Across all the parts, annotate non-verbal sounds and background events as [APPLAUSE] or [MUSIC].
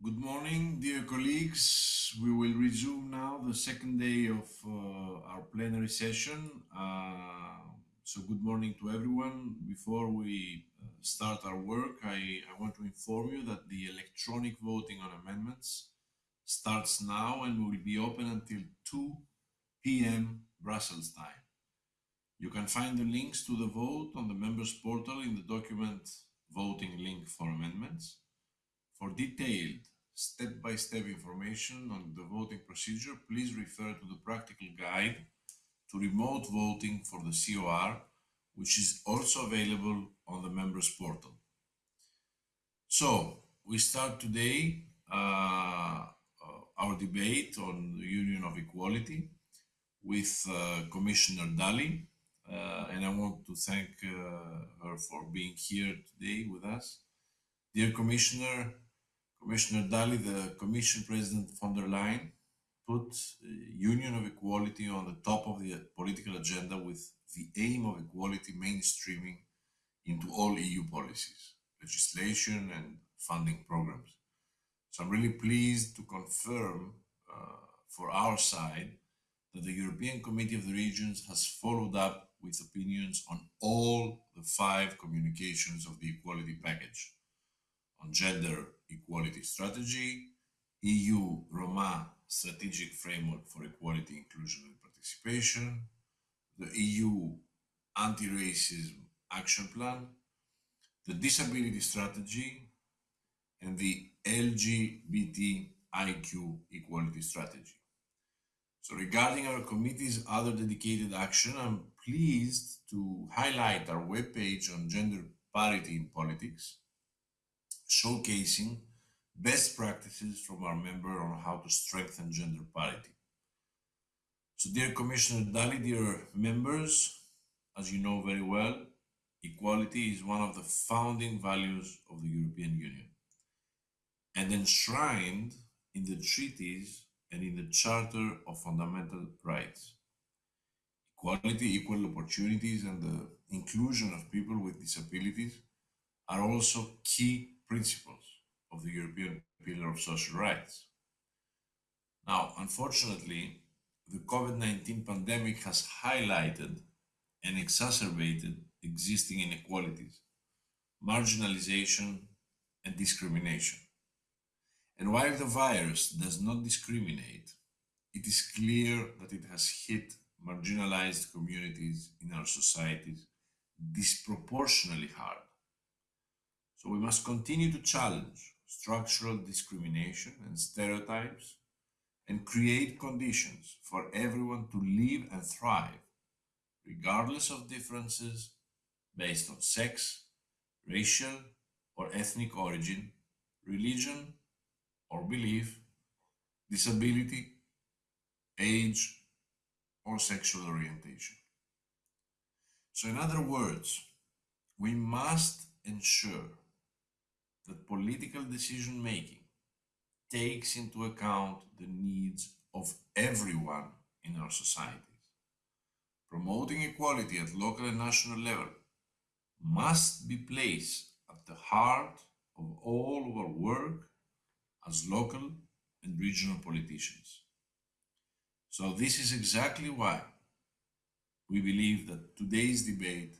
Good morning, dear colleagues. We will resume now the second day of uh, our plenary session. Uh, so good morning to everyone. Before we uh, start our work, I, I, want to inform you that the electronic voting on amendments starts now and will be open until 2 p.m. Brussels time. You can find the links to the vote on the members portal in the document voting link for amendments. For detailed step-by-step -step information on the voting procedure, please refer to the practical guide to remote voting for the COR, which is also available on the members portal. So, we start today uh, our debate on the Union of Equality with uh, Commissioner Dalli, uh, and I want to thank uh, her for being here today with us. Dear Commissioner, Commissioner Dalli, the Commission President von der Leyen, put Union of Equality on the top of the political agenda with the aim of equality mainstreaming into all EU policies, legislation and funding programs. So I'm really pleased to confirm uh, for our side that the European Committee of the Regions has followed up with opinions on all the five communications of the equality package on gender equality strategy, EU Roma strategic framework for equality, inclusion and participation, the EU anti-racism action plan, the disability strategy, and the LGBTIQ equality strategy. So regarding our committee's other dedicated action, I'm pleased to highlight our webpage on gender parity in politics, showcasing best practices from our member on how to strengthen gender parity. So dear Commissioner Dalli, dear members, as you know very well, equality is one of the founding values of the European Union and enshrined in the treaties and in the Charter of Fundamental Rights. Equality, equal opportunities, and the inclusion of people with disabilities are also key principles of the European Pillar of Social Rights. Now, unfortunately, the COVID-19 pandemic has highlighted and exacerbated existing inequalities, marginalization, and discrimination. And while the virus does not discriminate, it is clear that it has hit marginalized communities in our societies disproportionately hard. So we must continue to challenge structural discrimination and stereotypes and create conditions for everyone to live and thrive, regardless of differences based on sex, racial or ethnic origin, religion or belief, disability, age, or sexual orientation. So in other words, we must ensure that political decision making takes into account the needs of everyone in our societies. Promoting equality at local and national level must be placed at the heart of all our work as local and regional politicians. So this is exactly why we believe that today's debate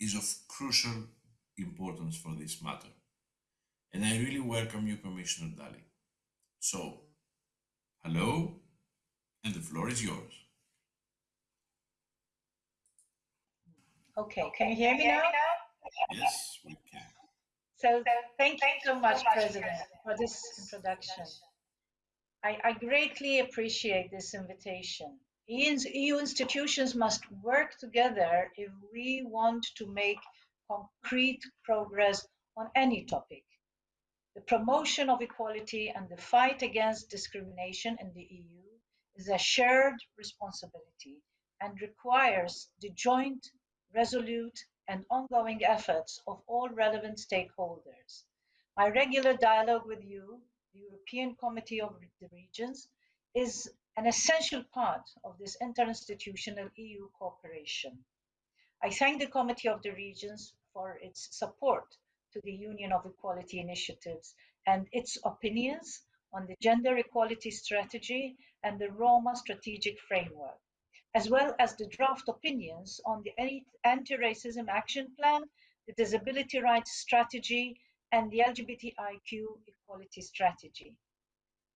is of crucial importance for this matter. And I really welcome you, Commissioner Dalli. So, hello, and the floor is yours. Okay, can you hear me now? Yes, we can. So, thank you so much, President, for this introduction. I, I greatly appreciate this invitation. EU institutions must work together if we want to make concrete progress on any topic. The promotion of equality and the fight against discrimination in the EU is a shared responsibility and requires the joint, resolute, and ongoing efforts of all relevant stakeholders. My regular dialogue with you, the European Committee of the Regions, is an essential part of this interinstitutional EU cooperation. I thank the Committee of the Regions for its support to the Union of Equality initiatives and its opinions on the gender equality strategy and the Roma strategic framework, as well as the draft opinions on the anti-racism action plan, the disability rights strategy, and the LGBTIQ equality strategy.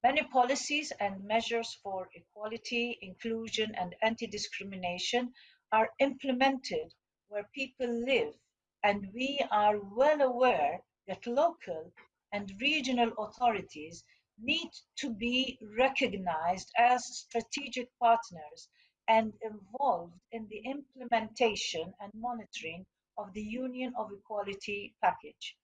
Many policies and measures for equality, inclusion, and anti-discrimination are implemented where people live, and we are well aware that local and regional authorities need to be recognized as strategic partners and involved in the implementation and monitoring of the Union of Equality package.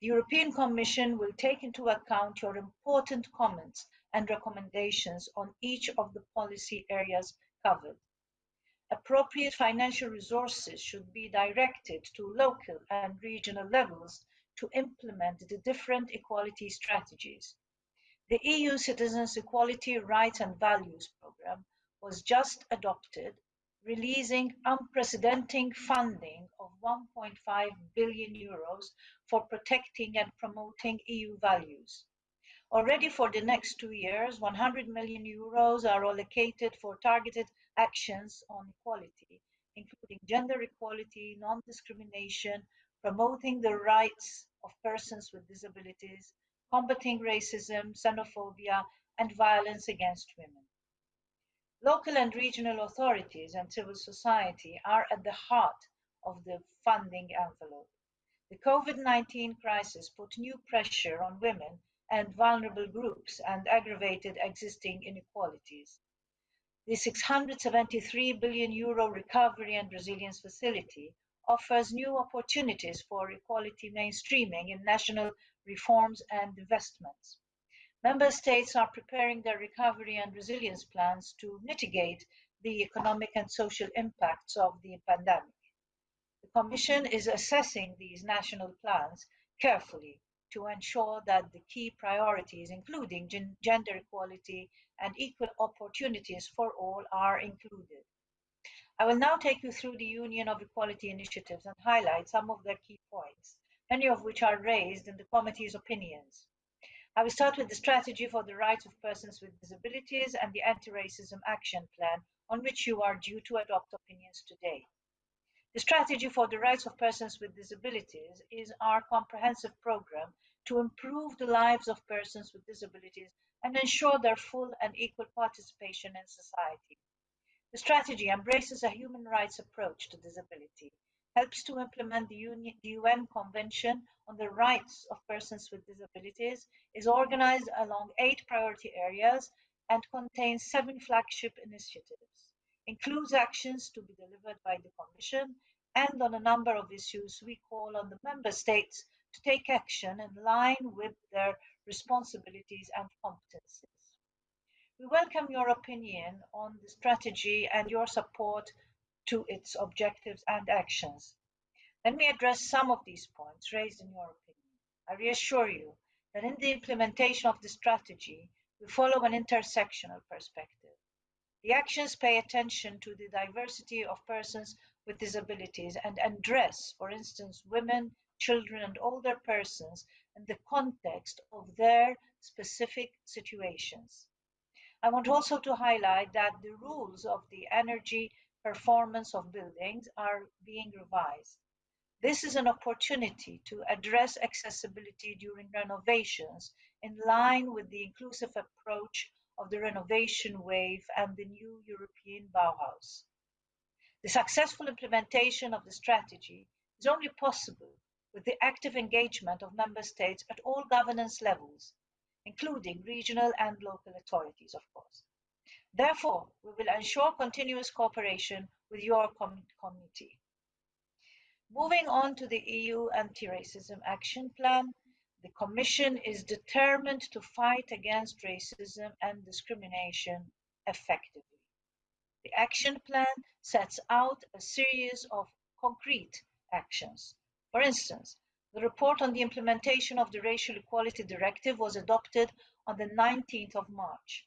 The European Commission will take into account your important comments and recommendations on each of the policy areas covered. Appropriate financial resources should be directed to local and regional levels to implement the different equality strategies. The EU Citizens' Equality, Rights and Values Programme was just adopted, releasing unprecedented funding of 1.5 billion euros for protecting and promoting EU values. Already for the next two years, 100 million euros are allocated for targeted actions on equality, including gender equality, non-discrimination, promoting the rights of persons with disabilities, combating racism, xenophobia, and violence against women. Local and regional authorities and civil society are at the heart of the funding envelope. The COVID 19 crisis put new pressure on women and vulnerable groups and aggravated existing inequalities. The 673 billion euro recovery and resilience facility offers new opportunities for equality mainstreaming in national reforms and investments. Member states are preparing their recovery and resilience plans to mitigate the economic and social impacts of the pandemic. The Commission is assessing these national plans carefully to ensure that the key priorities, including gen gender equality and equal opportunities for all, are included. I will now take you through the Union of Equality initiatives and highlight some of their key points, many of which are raised in the committee's opinions. I will start with the strategy for the rights of persons with disabilities and the anti-racism action plan on which you are due to adopt opinions today. The strategy for the rights of persons with disabilities is our comprehensive program to improve the lives of persons with disabilities and ensure their full and equal participation in society. The strategy embraces a human rights approach to disability, helps to implement the, UN Convention on the Rights of Persons with Disabilities, is organized along eight priority areas, and contains seven flagship initiatives includes actions to be delivered by the Commission, and on a number of issues, we call on the Member States to take action in line with their responsibilities and competences. We welcome your opinion on the strategy and your support to its objectives and actions. Let me address some of these points raised in your opinion. I reassure you that in the implementation of the strategy, we follow an intersectional perspective. The actions pay attention to the diversity of persons with disabilities and address, for instance, women, children, and older persons in the context of their specific situations. I want also to highlight that the rules of the energy performance of buildings are being revised. This is an opportunity to address accessibility during renovations in line with the inclusive approach of the renovation wave and the new European Bauhaus. The successful implementation of the strategy is only possible with the active engagement of member states at all governance levels, including regional and local authorities, of course. Therefore, we will ensure continuous cooperation with your com committee. Moving on to the EU Anti-Racism Action Plan, the Commission is determined to fight against racism and discrimination effectively. The action plan sets out a series of concrete actions. For instance, the report on the implementation of the Racial Equality Directive was adopted on the 19th of March.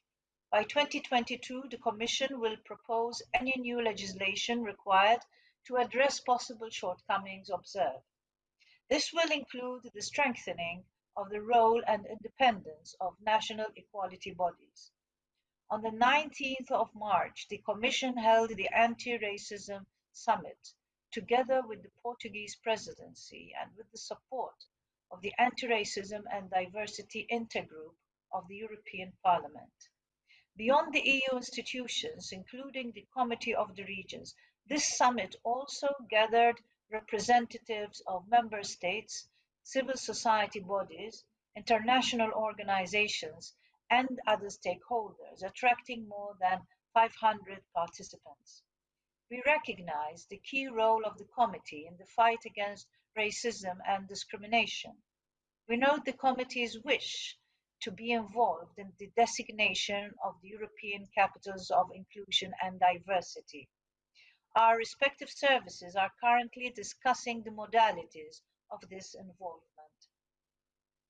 By 2022, the Commission will propose any new legislation required to address possible shortcomings observed. This will include the strengthening of the role and independence of national equality bodies. On the 19th of March, the Commission held the Anti-Racism Summit together with the Portuguese presidency and with the support of the Anti-Racism and Diversity Intergroup of the European Parliament. Beyond the EU institutions, including the Committee of the Regions, this summit also gathered representatives of member states, civil society bodies, international organizations, and other stakeholders, attracting more than 500 participants. We recognize the key role of the committee in the fight against racism and discrimination. We note the committee's wish to be involved in the designation of the European capitals of inclusion and diversity. Our respective services are currently discussing the modalities of this involvement.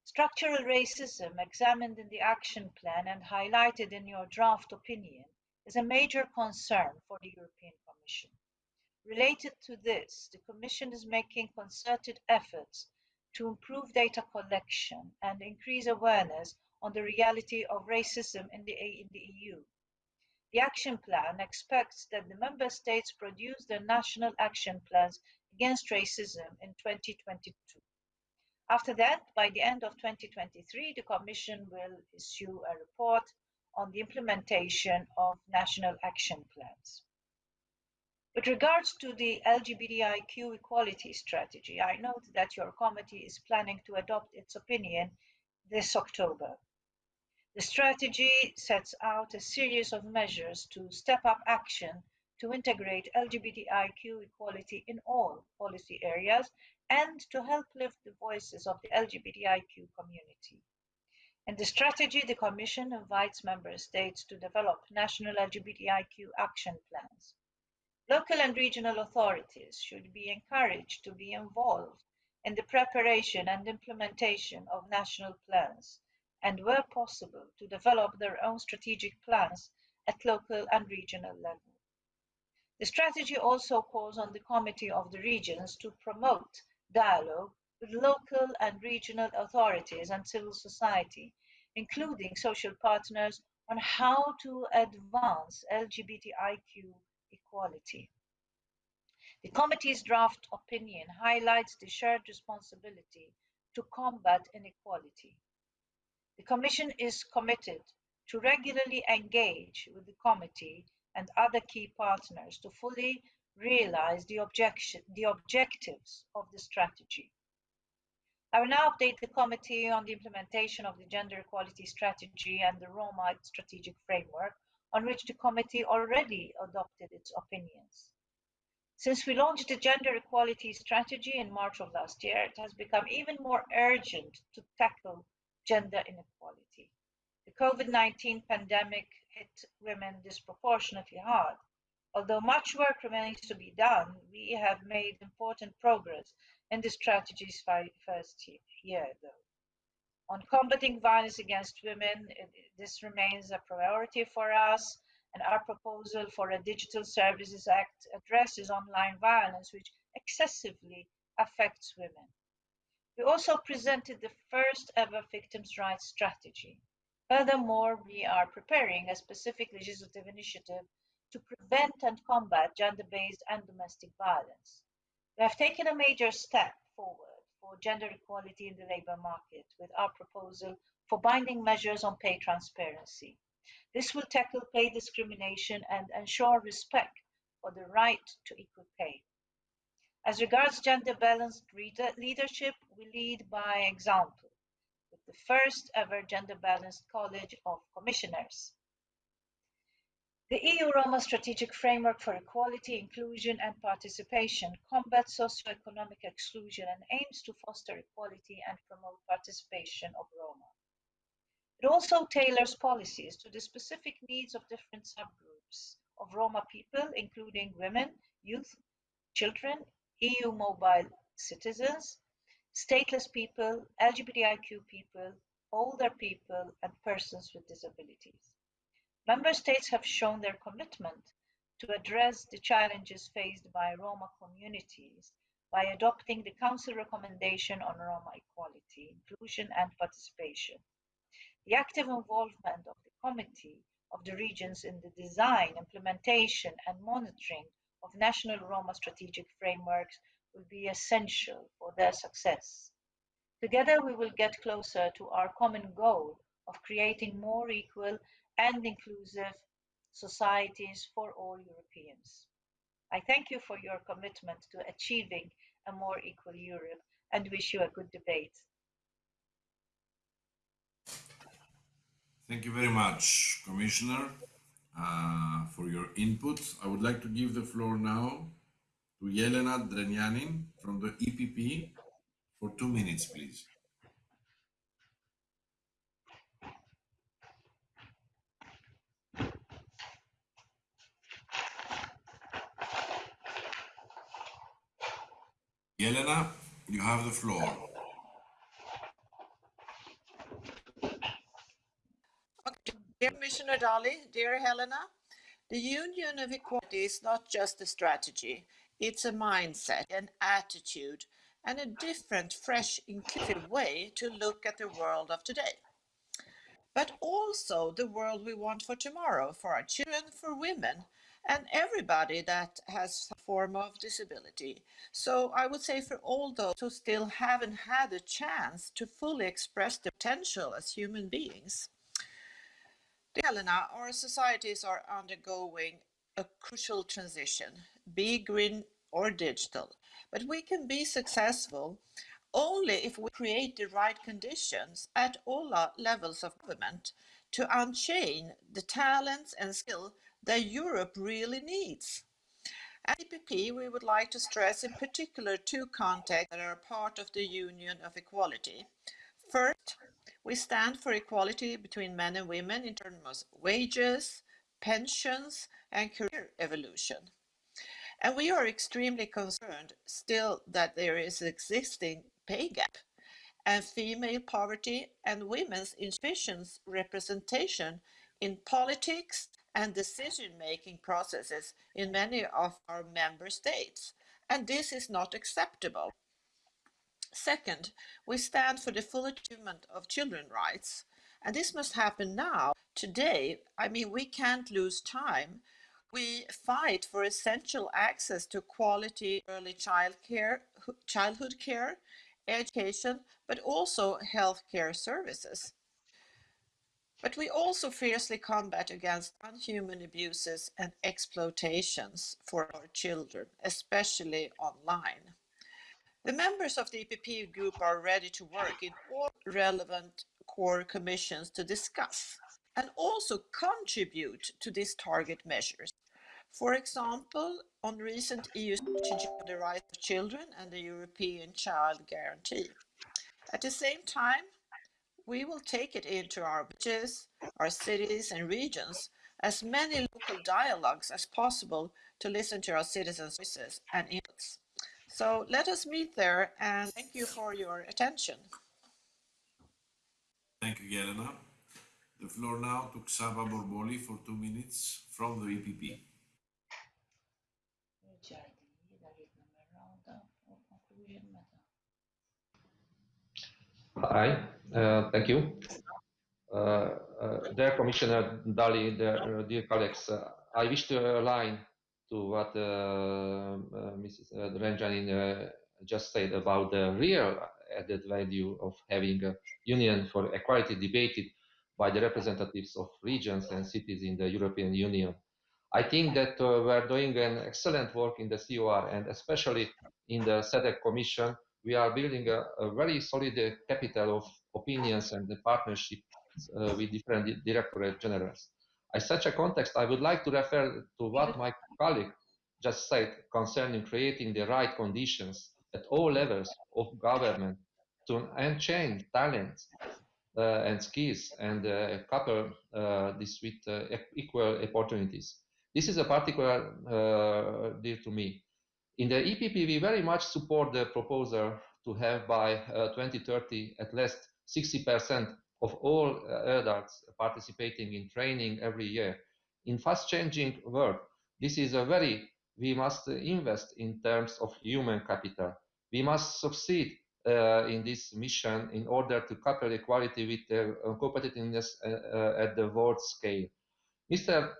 Structural racism, examined in the action plan and highlighted in your draft opinion, is a major concern for the European Commission. Related to this, the Commission is making concerted efforts to improve data collection and increase awareness on the reality of racism in the, in the EU. The action plan expects that the member states produce their national action plans against racism in 2022. After that, by the end of 2023, the Commission will issue a report on the implementation of national action plans. With regards to the LGBTIQ equality strategy, I note that your committee is planning to adopt its opinion this October. The strategy sets out a series of measures to step up action to integrate LGBTIQ equality in all policy areas and to help lift the voices of the LGBTIQ community. In the strategy, the Commission invites Member States to develop national LGBTIQ action plans. Local and regional authorities should be encouraged to be involved in the preparation and implementation of national plans, and where possible, to develop their own strategic plans at local and regional level. The strategy also calls on the Committee of the Regions to promote dialogue with local and regional authorities and civil society, including social partners, on how to advance LGBTIQ equality. The committee's draft opinion highlights the shared responsibility to combat inequality. The Commission is committed to regularly engage with the committee and other key partners to fully realize the, the objectives of the strategy. I will now update the committee on the implementation of the gender equality strategy and the Roma strategic framework on which the committee already adopted its opinions. Since we launched the gender equality strategy in March of last year, it has become even more urgent to tackle gender inequality. The COVID-19 pandemic hit women disproportionately hard. Although much work remains to be done, we have made important progress in the strategy's first year, though. On combating violence against women, this remains a priority for us, and our proposal for a Digital Services Act addresses online violence, which excessively affects women. We also presented the first ever victims' rights strategy. Furthermore, we are preparing a specific legislative initiative to prevent and combat gender-based and domestic violence. We have taken a major step forward for gender equality in the labour market with our proposal for binding measures on pay transparency. This will tackle pay discrimination and ensure respect for the right to equal pay. As regards gender balanced leadership, we lead by example with the first ever gender balanced College of Commissioners. The EU Roma Strategic Framework for Equality, Inclusion and Participation combats socioeconomic exclusion and aims to foster equality and promote participation of Roma. It also tailors policies to the specific needs of different subgroups of Roma people, including women, youth, children, EU mobile citizens, stateless people, LGBTIQ people, older people, and persons with disabilities. Member States have shown their commitment to address the challenges faced by Roma communities by adopting the Council recommendation on Roma equality, inclusion and participation. The active involvement of the Committee of the Regions in the design, implementation and monitoring of national Roma strategic frameworks will be essential for their success. Together we will get closer to our common goal of creating more equal and inclusive societies for all Europeans. I thank you for your commitment to achieving a more equal Europe and wish you a good debate. Thank you very much, Commissioner, uh, for your input. I would like to give the floor now to Jelena Drenjanin from the EPP for two minutes, please. Yelena, you have the floor. Dear Commissioner Dalli, dear Helena, the Union of Equality is not just a strategy, it's a mindset, an attitude, and a different, fresh, inclusive way to look at the world of today. But also the world we want for tomorrow, for our children, for women, and everybody that has some form of disability. So I would say for all those who still haven't had a chance to fully express their potential as human beings. Helena, our societies are undergoing a crucial transition, be green or digital. But we can be successful only if we create the right conditions at all levels of government to unchain the talents and skill that Europe really needs. At EPP, we would like to stress in particular two contexts that are part of the Union of Equality. First, we stand for equality between men and women in terms of wages, pensions, and career evolution. And we are extremely concerned still that there is an existing pay gap and female poverty and women's insufficient representation in politics and decision-making processes in many of our member states. And this is not acceptable. Second, we stand for the full achievement of children's rights. And this must happen now, today. I mean, we can't lose time. We fight for essential access to quality early child care, childhood care, education, but also healthcare services. But we also fiercely combat against unhuman abuses and exploitations for our children, especially online. The members of the EPP group are ready to work in all relevant core commissions to discuss and also contribute to these target measures. For example, on recent EU strategy on the rights of children and the European Child Guarantee. At the same time, we will take it into our villages, our cities and regions, as many local dialogues as possible to listen to our citizens' voices and inputs. So let us meet there and thank you for your attention. Thank you, Jelena. The floor now to Csaba Borboly for two minutes from the EPP. Hi, uh, thank you. Uh, uh, dear Commissioner Dalli, dear, dear colleagues, I wish to align to what uh, uh, Mrs. Uh, just said about the real added value of having a union for equality debated by the representatives of regions and cities in the European Union. I think that uh, we're doing an excellent work in the COR and especially in the SEDEC Commission, we are building a, a very solid capital of opinions and the partnership uh, with different directorate generals. In such a context, I would like to refer to what my colleague just said concerning creating the right conditions at all levels of government to unchain talents uh, and skills and uh, couple uh, this with uh, equal opportunities. This is a particular uh, deal to me. In the EPP, we very much support the proposal to have by uh, 2030 at least 60% of all adults participating in training every year. In fast changing world, this is a very, we must invest in terms of human capital. We must succeed uh, in this mission in order to couple equality with the competitiveness uh, at the world scale. Mr.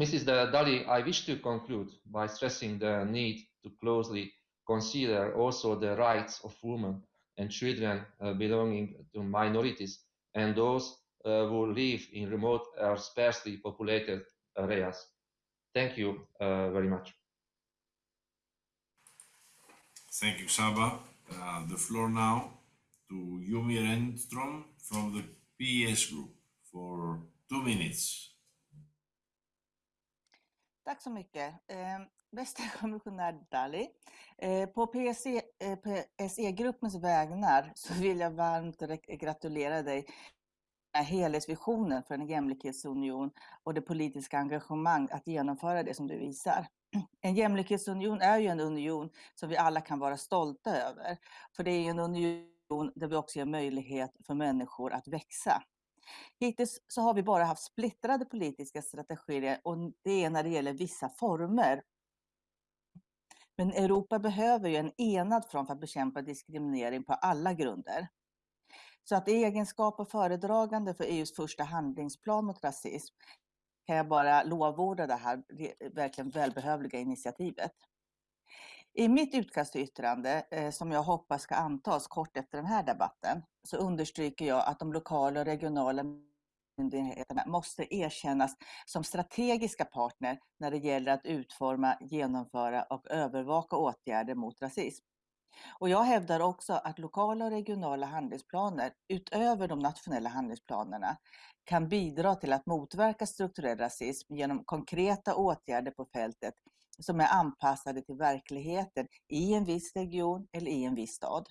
Mrs. Dalli, I wish to conclude by stressing the need to closely consider also the rights of women and children uh, belonging to minorities and those uh, who live in remote or sparsely populated areas. Thank you uh, very much. Thank you, Saba. Uh, the floor now to Yumi Renstrom from the PES group for two minutes. Tack så mycket. Eh, bästa [LAUGHS] kommissionär Dalli. Eh, på PSE, eh, PSE-gruppens vägnar så vill jag varmt gratulera dig helhetsvisionen för en jämlikhetsunion och det politiska engagemang att genomföra det som du visar. En jämlikhetsunion är ju en union som vi alla kan vara stolta över. För det är ju en union där vi också ger möjlighet för människor att växa. Hittills så har vi bara haft splittrade politiska strategier och det är när det gäller vissa former. Men Europa behöver ju en enad front för att bekämpa diskriminering på alla grunder. Så att i egenskap av föredragande för EUs första handlingsplan mot rasism kan jag bara lovorda det här verkligen välbehövliga initiativet. I mitt utkast till yttrande, eh, som jag hoppas ska antas kort efter den här debatten, så understryker jag att de lokala och regionala myndigheterna måste erkännas som strategiska partner när det gäller att utforma, genomföra och övervaka åtgärder mot rasism. Och jag hävdar också att lokala och regionala handlingsplaner, utöver de nationella handlingsplanerna, kan bidra till att motverka strukturell rasism genom konkreta åtgärder på fältet som är anpassade till verkligheten i en viss region eller i en viss stad.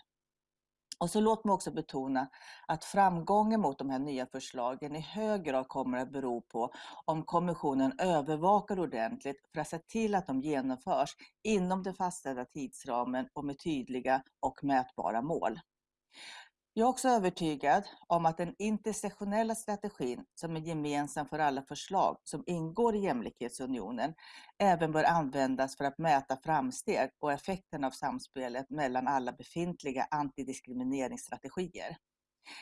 Och så låt mig också betona att framgången mot de här nya förslagen i hög grad kommer att bero på om kommissionen övervakar ordentligt för att se till att de genomförs inom den fastställda tidsramen och med tydliga och mätbara mål. Jag är också övertygad om att den intersektionella strategin som är gemensam för alla förslag som ingår i jämlikhetsunionen även bör användas för att mäta framsteg och effekten av samspelet mellan alla befintliga antidiskrimineringsstrategier.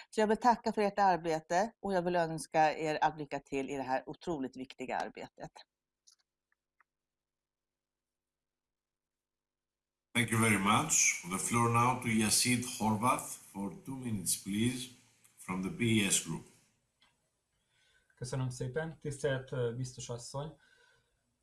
Så jag vill tacka för ert arbete och jag vill önska er all lycka till i det här otroligt viktiga arbetet. Thank you very much. The floor now to Yasid Horvath for two minutes, please, from the PES group. Köszönöm szépen, tisztelt biztos asszony!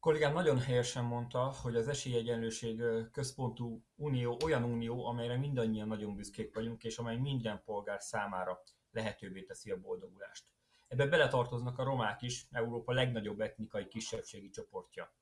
kollégám nagyon helyesen mondta, hogy az esélyegyenlőség központú unió olyan unió, amelyre mindannyian nagyon büszkék vagyunk, és amely minden polgár számára lehetővé teszi a boldogulást. Ebbe beletartoznak a romák is, Európa legnagyobb etnikai kisebbségi csoportja.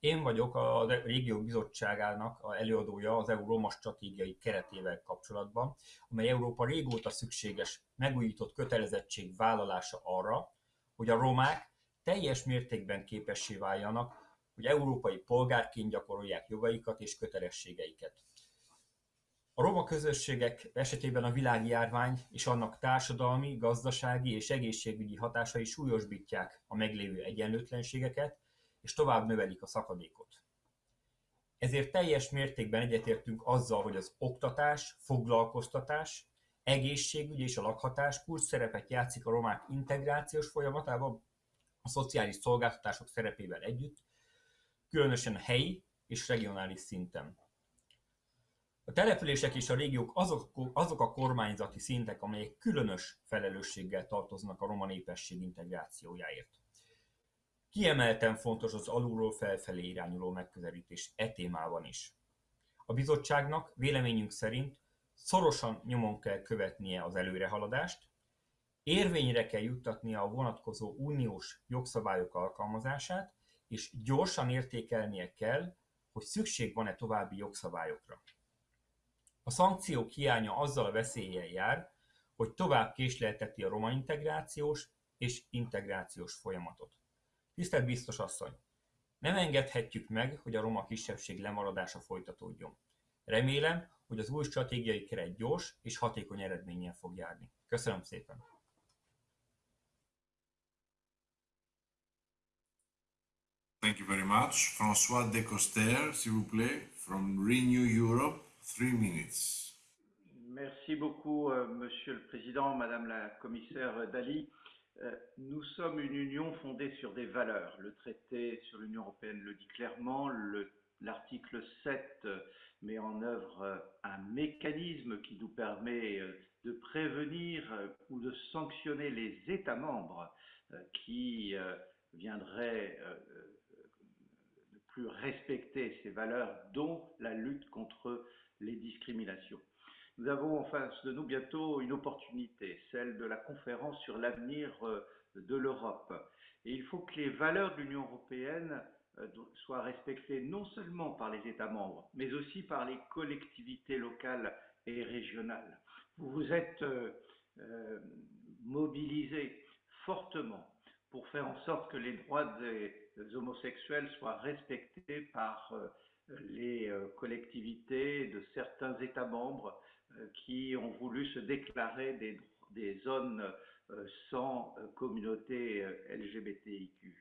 Én vagyok a Régió Bizottságának a előadója az EU Roma stratégiai keretével kapcsolatban, amely Európa régóta szükséges megújított kötelezettség vállalása arra, hogy a romák teljes mértékben képessé váljanak, hogy európai polgárként gyakorolják jogaikat és kötelességeiket. A roma közösségek esetében a világjárvány és annak társadalmi, gazdasági és egészségügyi hatásai súlyosbítják a meglévő egyenlőtlenségeket, és tovább növelik a szakadékot. Ezért teljes mértékben egyetértünk azzal, hogy az oktatás, foglalkoztatás, egészségügy és a lakhatás kulcs szerepet játszik a romák integrációs folyamatában, a szociális szolgáltatások szerepével együtt, különösen helyi és regionális szinten. A települések és a régiók azok, azok a kormányzati szintek, amelyek különös felelősséggel tartoznak a roma népesség integrációjáért. Kiemelten fontos az alulról felfelé irányuló megközelítés e témában is. A bizottságnak véleményünk szerint szorosan nyomon kell követnie az előrehaladást, érvényre kell juttatnia a vonatkozó uniós jogszabályok alkalmazását, és gyorsan értékelnie kell, hogy szükség van-e további jogszabályokra. A szankciók hiánya azzal a veszéllyel jár, hogy tovább késlelteti a roma integrációs és integrációs folyamatot. Tisztelt biztos asszony! Nem engedhetjük meg, hogy a roma kisebbség lemaradása folytatódjon. Remélem, hogy az új stratégiai keret gyors és hatékony eredménnyel fog járni. Köszönöm szépen! Thank you very much. François Decoster, s'il vous plaît, from Renew Europe Three minutes. Merci beaucoup, euh, Monsieur le Président, Madame la Commissaire Dali. Euh, nous sommes une union fondée sur des valeurs. Le traité sur l'Union européenne le dit clairement. Le- L'article 7 euh, met en œuvre euh, un mécanisme qui nous permet de prévenir ou de sanctionner les États membres qui viendraient ne plus respecter ces valeurs, dont la lutte contre les discriminations. Nous avons en face de nous bientôt une opportunité, celle de la conférence sur l'avenir euh, de l'Europe. Et il faut que les valeurs de l'Union européenne euh, soient respectées non seulement par les États membres, mais aussi par les collectivités locales et régionales. Vous vous êtes euh, euh, mobilisés fortement pour faire en sorte que les droits des homosexuels soient respectés par les collectivités de certains États membres qui ont voulu se déclarer des, zones euh, sans euh, communauté euh, LGBTIQ.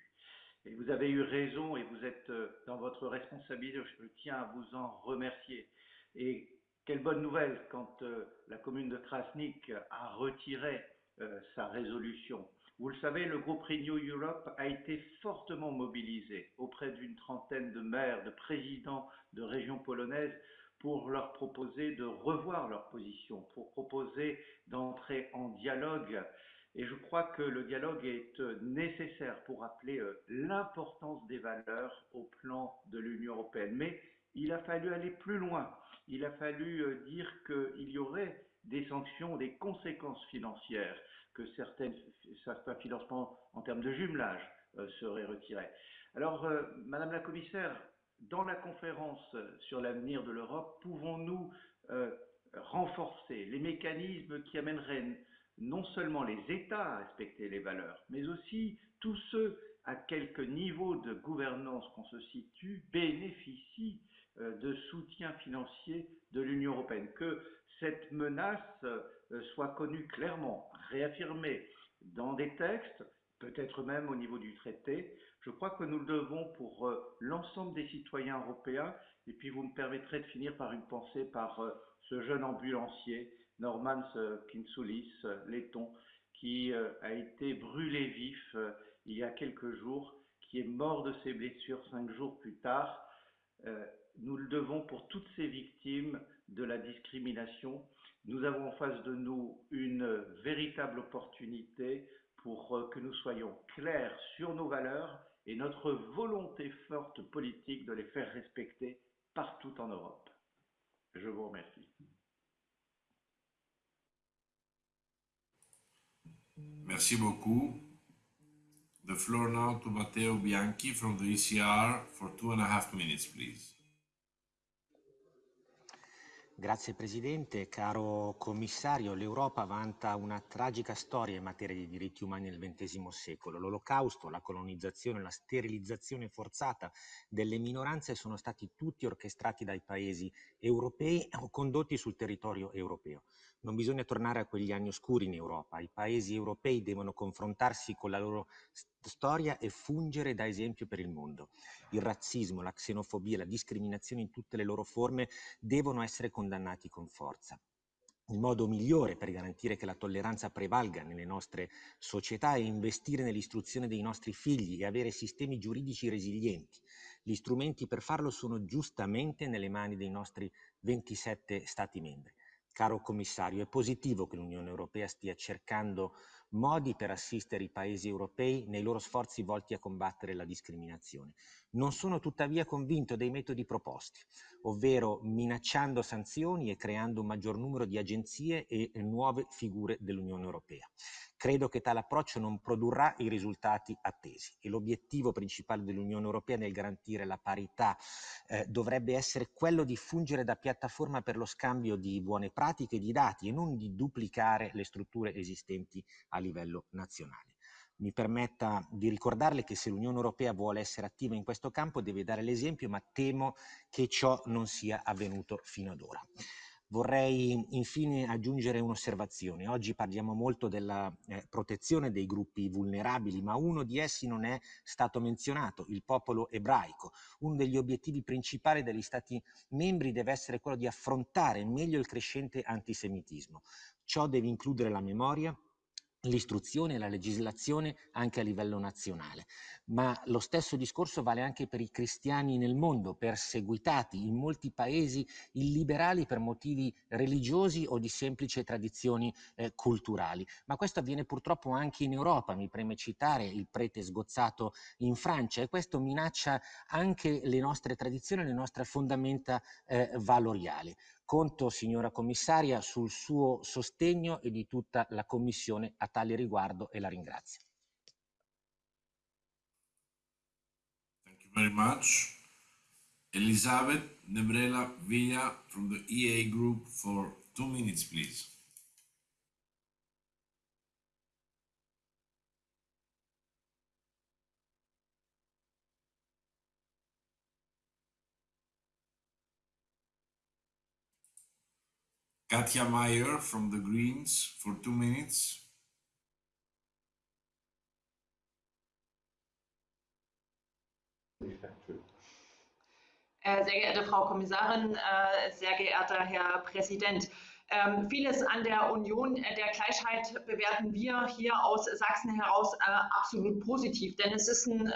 Et vous avez eu raison et vous êtes euh, dans votre responsabilité, je tiens à vous en remercier. Et quelle bonne nouvelle quand euh, la commune de Krasnik a retiré euh, sa résolution. Vous le savez, le groupe Renew Europe a été fortement mobilisé auprès d'une trentaine de maires, de présidents de régions polonaises pour leur proposer de revoir leur position, pour proposer d'entrer en dialogue. Et je crois que le dialogue est euh, nécessaire pour rappeler euh, l'importance des valeurs au plan de l'Union européenne. Mais il a fallu aller plus loin. Il a fallu euh, dire qu'il y aurait des sanctions, des conséquences financières, que certains financements en termes de jumelage seraient retirés. Alors, Madame la Commissaire, dans la conférence sur l'avenir de l'Europe, pouvons-nous euh, renforcer les mécanismes qui amèneraient non seulement les États à respecter les valeurs, mais aussi tous ceux à quelque niveau de gouvernance qu'on se situe bénéficient euh, de soutien financier de l'Union européenne, que cette menace euh, soit connue clairement, réaffirmée dans des textes, peut-être même au niveau du traité. Je crois que nous le devons pour euh, l'ensemble des citoyens européens. Et puis vous me permettrez de finir par une pensée par euh, ce jeune ambulancier, Norman euh, Kinsoulis, laiton, qui a été brûlé vif il y a quelques jours, qui est mort de ses blessures cinq jours plus tard. Nous le devons pour toutes ces victimes de la discrimination. Nous avons en face de nous une véritable opportunité pour que nous soyons clairs sur nos valeurs et notre volonté forte politique de les faire respecter partout en Europe. Je vous remercie. Merci beaucoup. The floor now to Matteo Bianchi from the ECR for two and a half minutes, please. Grazie Presidente, caro Commissario, l'Europa vanta una tragica storia in materia di diritti umani nel XX secolo. L'Olocausto, la colonizzazione, la sterilizzazione forzata delle minoranze sono stati tutti orchestrati dai paesi europei o condotti sul territorio europeo. Non bisogna tornare a quegli anni oscuri in Europa. I paesi europei devono confrontarsi con la loro storia e fungere da esempio per il mondo. Il razzismo, la xenofobia, la discriminazione in tutte le loro forme devono essere condannati con forza. Il modo migliore per garantire che la tolleranza prevalga nelle nostre società è investire nell'istruzione dei nostri figli e avere sistemi giuridici resilienti. Gli strumenti per farlo sono giustamente nelle mani dei nostri 27 Stati membri. Caro commissario, è positivo che l'Unione Europea stia cercando modi per assistere i paesi europei nei loro sforzi volti a combattere la discriminazione. Non sono tuttavia convinto dei metodi proposti, ovvero minacciando sanzioni e creando un maggior numero di agenzie e nuove figure dell'Unione Europea. Credo che tale approccio non produrrà i risultati attesi e l'obiettivo principale dell'Unione Europea nel garantire la parità eh, dovrebbe essere quello di fungere da piattaforma per lo scambio di buone pratiche e di dati e non di duplicare le strutture esistenti a livello nazionale. Mi permetta di ricordarle che se l'Unione Europea vuole essere attiva in questo campo deve dare l'esempio, ma temo che ciò non sia avvenuto fino ad ora. Vorrei infine aggiungere un'osservazione. Oggi parliamo molto della eh, protezione dei gruppi vulnerabili, ma uno di essi non è stato menzionato, il popolo ebraico. Uno degli obiettivi principali degli Stati membri deve essere quello di affrontare meglio il crescente antisemitismo. Ciò deve includere la memoria, l'istruzione e la legislazione anche a livello nazionale. Ma lo stesso discorso vale anche per i cristiani nel mondo, perseguitati in molti paesi illiberali per motivi religiosi o di semplici tradizioni eh, culturali. Ma questo avviene purtroppo anche in Europa, mi preme citare il prete sgozzato in Francia e questo minaccia anche le nostre tradizioni, le nostre fondamenta eh, valoriali. Conto, signora commissaria, sul suo sostegno e di tutta la Commissione a tale riguardo e la ringrazio. Thank you very much. Elisabeth Nebrela Villa from the EA Group for two minutes, please. Katja Meyer from the Greens for two minutes. Äh, sehr geehrte Frau Kommissarin, äh, sehr geehrter Herr Präsident. Ähm, vieles an der Union äh, der Gleichheit bewerten wir hier aus Sachsen heraus absolut positiv, denn es ist ein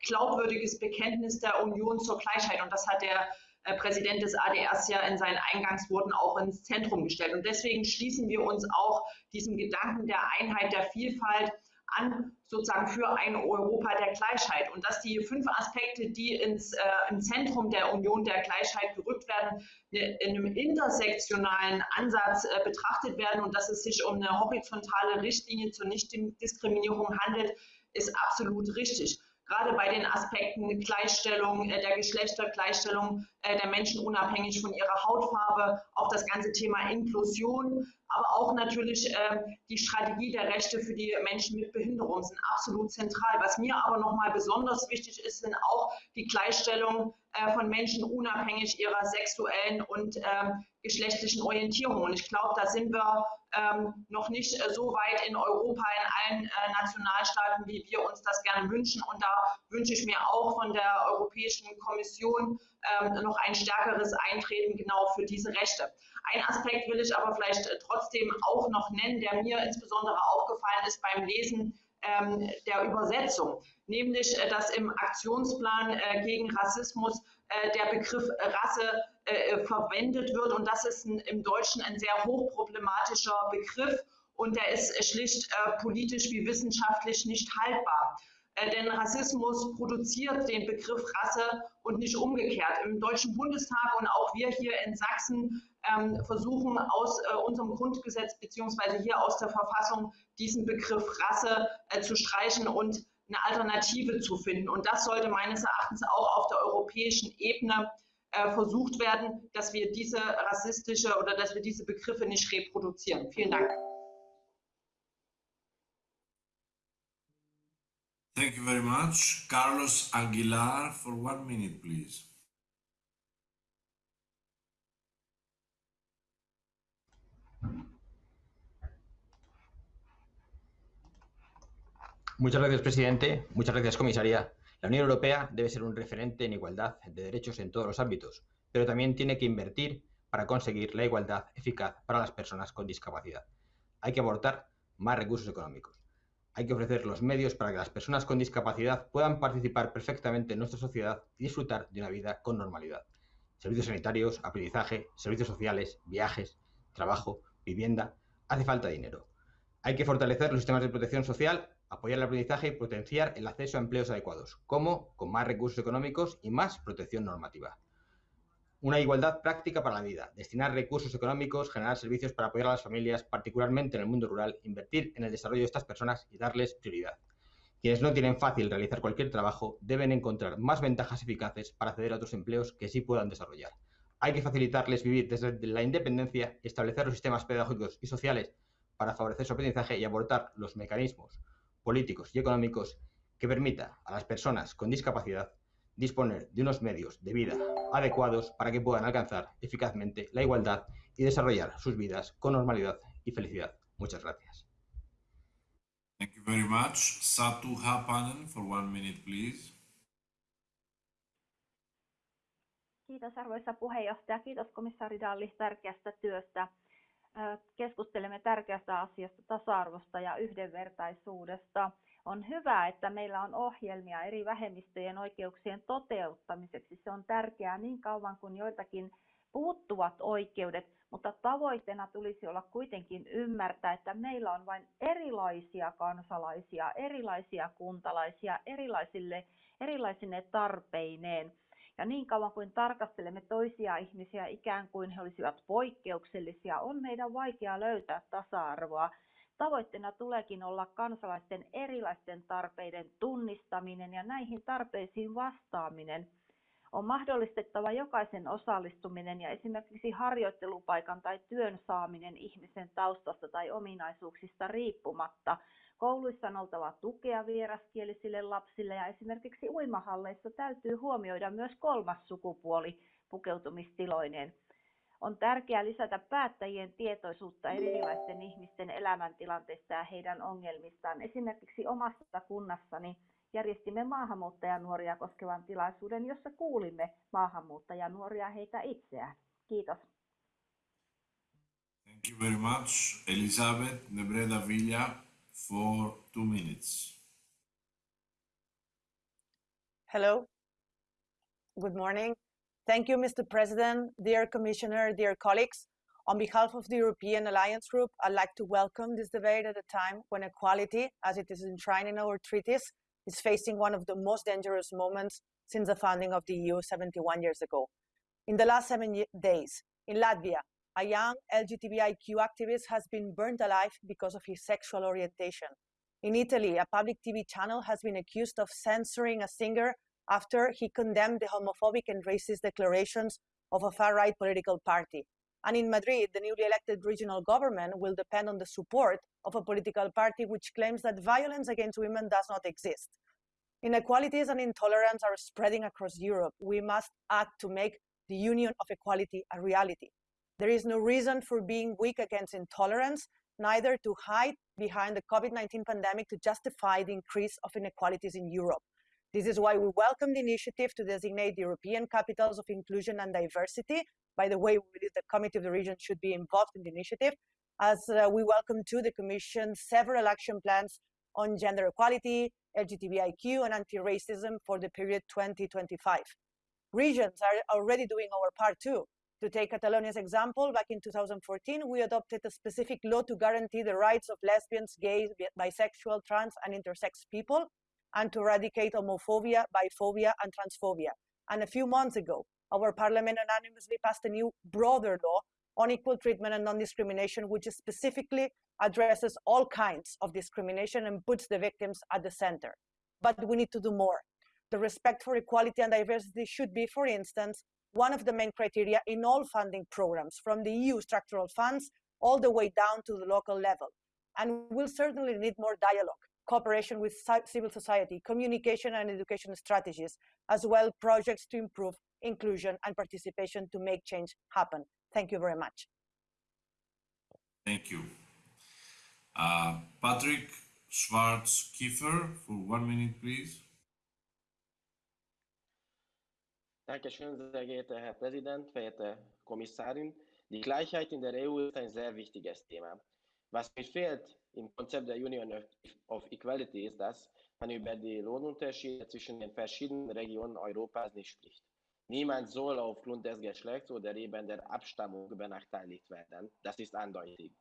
glaubwürdiges Bekenntnis der Union zur Gleichheit und das hat der Präsident des ADRs ja in seinen Eingangsworten auch ins Zentrum gestellt. Und deswegen schließen wir uns auch diesem Gedanken der Einheit, der Vielfalt an, sozusagen für ein Europa der Gleichheit. Und dass die fünf Aspekte, die ins, äh, im Zentrum der Union der Gleichheit gerückt werden, ne, in einem intersektionalen Ansatz äh, betrachtet werden und dass es sich um eine horizontale Richtlinie zur Nichtdiskriminierung handelt, ist absolut richtig gerade bei den Aspekten Gleichstellung äh, der Geschlechter, Gleichstellung äh, der Menschen unabhängig von ihrer Hautfarbe, auch das ganze Thema Inklusion, aber auch natürlich äh, die Strategie der Rechte für die Menschen mit Behinderung sind absolut zentral. Was mir aber nochmal besonders wichtig ist, sind auch die Gleichstellung äh, von Menschen unabhängig ihrer sexuellen und ähm, geschlechtlichen Orientierung. Und ich glaube, da sind wir ähm, noch nicht äh, so weit in Europa, in allen äh, Nationalstaaten, wie wir uns das gerne wünschen. Und da wünsche ich mir auch von der Europäischen Kommission ähm, noch ein stärkeres Eintreten genau für diese Rechte. Ein Aspekt will ich aber vielleicht äh, trotzdem auch noch nennen, der mir insbesondere aufgefallen ist beim Lesen ähm, der Übersetzung, nämlich äh, dass im Aktionsplan äh, gegen Rassismus äh, der Begriff Rasse äh, verwendet wird und das ist ein, im Deutschen ein sehr hochproblematischer Begriff und der ist schlicht äh, politisch wie wissenschaftlich nicht haltbar. Äh, denn Rassismus produziert den Begriff Rasse und nicht umgekehrt. Im Deutschen Bundestag und auch wir hier in Sachsen ähm, versuchen aus äh, unserem Grundgesetz beziehungsweise hier aus der Verfassung diesen Begriff Rasse äh, zu streichen und eine Alternative zu finden. Und das sollte meines Erachtens auch auf der europäischen Ebene äh, versucht werden, dass wir diese rassistische oder dass wir diese Begriffe nicht reproduzieren. Vielen Dank. Thank you very much. Carlos Aguilar for one minute, please. Muchas gracias, presidente. Muchas gracias, comisaria. La Unión Europea debe ser un referente en igualdad de derechos en todos los ámbitos, pero también tiene que invertir para conseguir la igualdad eficaz para las personas con discapacidad. Hay que aportar más recursos económicos. Hay que ofrecer los medios para que las personas con discapacidad puedan participar perfectamente en nuestra sociedad y disfrutar de una vida con normalidad. Servicios sanitarios, aprendizaje, servicios sociales, viajes, trabajo, vivienda. Hace falta dinero. Hay que fortalecer los sistemas de protección social, apoyar el aprendizaje y potenciar el acceso a empleos adecuados, como con más recursos económicos y más protección normativa. Una igualdad práctica para la vida, destinar recursos económicos, generar servicios para apoyar a las familias, particularmente en el mundo rural, invertir en el desarrollo de estas personas y darles prioridad. Quienes no tienen fácil realizar cualquier trabajo deben encontrar más ventajas eficaces para acceder a otros empleos que sí puedan desarrollar. Hay que facilitarles vivir desde la independencia, establecer los sistemas pedagógicos y sociales para favorecer su aprendizaje y aportar los mecanismos políticos y económicos que permita a las personas con discapacidad disponer de unos medios de vida adecuados para que puedan alcanzar eficazmente la igualdad y desarrollar sus vidas con normalidad y felicidad. Muchas gracias. Thank you very much. Satu Hapanen for one minute, please. Kiitos arvoisa puheenjohtaja. Kiitos komissaari Dalli tärkeästä työstä. Keskustelemme tärkeästä asiasta tasa-arvosta ja yhdenvertaisuudesta. On hyvä, että meillä on ohjelmia eri vähemmistöjen oikeuksien toteuttamiseksi. Se on tärkeää niin kauan kuin joiltakin puuttuvat oikeudet, mutta tavoitteena tulisi olla kuitenkin ymmärtää, että meillä on vain erilaisia kansalaisia, erilaisia kuntalaisia, erilaisille, erilaisine tarpeineen. Ja niin kauan kuin tarkastelemme toisia ihmisiä ikään kuin he olisivat poikkeuksellisia, on meidän vaikea löytää tasa-arvoa. Tavoitteena tuleekin olla kansalaisten erilaisten tarpeiden tunnistaminen ja näihin tarpeisiin vastaaminen. On mahdollistettava jokaisen osallistuminen ja esimerkiksi harjoittelupaikan tai työn saaminen ihmisen taustasta tai ominaisuuksista riippumatta. Kouluissa on oltava tukea vieraskielisille lapsille ja esimerkiksi uimahalleissa täytyy huomioida myös kolmas sukupuoli pukeutumistiloineen. On tärkeää lisätä päättäjien tietoisuutta erilaisten ihmisten elämäntilanteista ja heidän ongelmistaan. Esimerkiksi omassa kunnassani järjestimme maahanmuuttajanuoria koskevan tilaisuuden, jossa kuulimme maahanmuuttajanuoria heitä itseään. Kiitos. Thank you very much. Elisabeth Nebreda Villa for two minutes. Hello. Good morning. Thank you, Mr. President, dear Commissioner, dear colleagues. On behalf of the European Alliance Group, I'd like to welcome this debate at a time when equality, as it is enshrined in our treaties, is facing one of the most dangerous moments since the founding of the EU 71 years ago. In the last seven days, in Latvia, a young LGBTIQ activist has been burned alive because of his sexual orientation. In Italy, a public TV channel has been accused of censoring a singer after he condemned the homophobic and racist declarations of a far-right political party. And in Madrid, the newly elected regional government will depend on the support of a political party which claims that violence against women does not exist. Inequalities and intolerance are spreading across Europe. We must act to make the union of equality a reality. There is no reason for being weak against intolerance, neither to hide behind the COVID-19 pandemic to justify the increase of inequalities in Europe. This is why we welcome the initiative to designate the European capitals of inclusion and diversity. By the way, we believe the Committee of the Region should be involved in the initiative, as uh, we welcome to the Commission several action plans on gender equality, LGBTIQ, and anti-racism for the period 2025. Regions are already doing our part too. To take Catalonia's example, back in 2014, we adopted a specific law to guarantee the rights of lesbians, gays, bisexual, trans, and intersex people, and to eradicate homophobia, biphobia, and transphobia. And a few months ago, our parliament unanimously passed a new, broader law on equal treatment and non-discrimination, which specifically addresses all kinds of discrimination and puts the victims at the center. But we need to do more. The respect for equality and diversity should be, for instance, one of the main criteria in all funding programs, from the EU structural funds all the way down to the local level. And we'll certainly need more dialogue, cooperation with civil society, communication and education strategies, as well projects to improve inclusion and participation to make change happen. Thank you very much. Thank you. Uh, Patrick Schwarz Kiefer for one minute, please. Dankeschön, sehr geehrter Herr Präsident, verehrte Kommissarin. Die Gleichheit in der EU ist ein sehr wichtiges Thema. Was mir fehlt im Konzept der Union of Equality ist, dass man über die Lohnunterschiede zwischen den verschiedenen Regionen Europas nicht spricht. Niemand soll aufgrund des Geschlechts oder eben der Abstammung benachteiligt werden. Das ist eindeutig.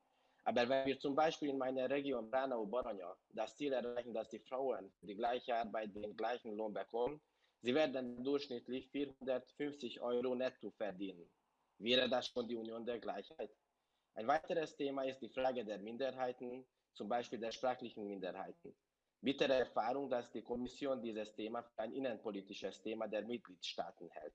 Aber wenn wir zum Beispiel in meiner Region Branau-Boronia das Ziel erreichen, dass die Frauen die gleiche Arbeit den gleichen Lohn bekommen, sie werden durchschnittlich 450 Euro netto verdienen. Wäre das schon die Union der Gleichheit? Ein weiteres Thema ist die Frage der Minderheiten, zum Beispiel der sprachlichen Minderheiten. Bittere Erfahrung, dass die Kommission dieses Thema für ein innenpolitisches Thema der Mitgliedstaaten hält.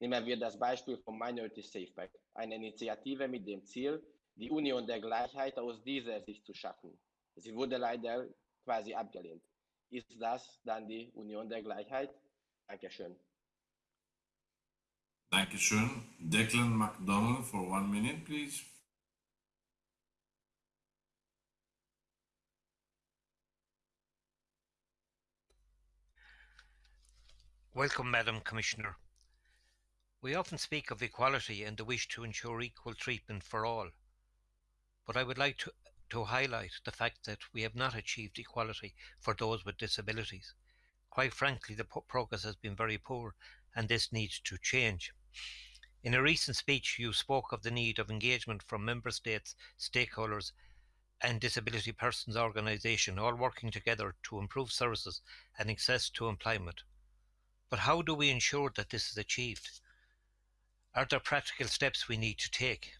Nehmen wir das Beispiel vom Minority Safeback, eine Initiative mit dem Ziel, die Union der Gleichheit aus dieser Sicht zu schaffen. Sie wurde leider quasi abgelehnt. Ist das dann die Union der Gleichheit? Dankeschön. Dankeschön. Declan MacDonald for one minute, please. Welcome, Madam Commissioner. We often speak of equality and the wish to ensure equal treatment for all. But I would like to, to highlight the fact that we have not achieved equality for those with disabilities. Quite frankly, the progress has been very poor and this needs to change. In a recent speech, you spoke of the need of engagement from member states, stakeholders, and disability persons organisation all working together to improve services and access to employment. But how do we ensure that this is achieved? Are there practical steps we need to take?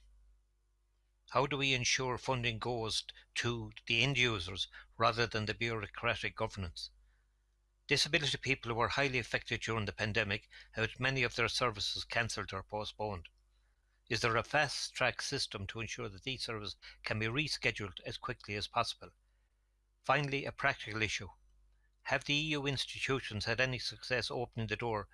How do we ensure funding goes to the end users rather than the bureaucratic governance? Disability people who were highly affected during the pandemic, with many of their services cancelled or postponed. Is there a fast track system to ensure that these services can be rescheduled as quickly as possible? Finally, a practical issue. Have the EU institutions had any success opening the door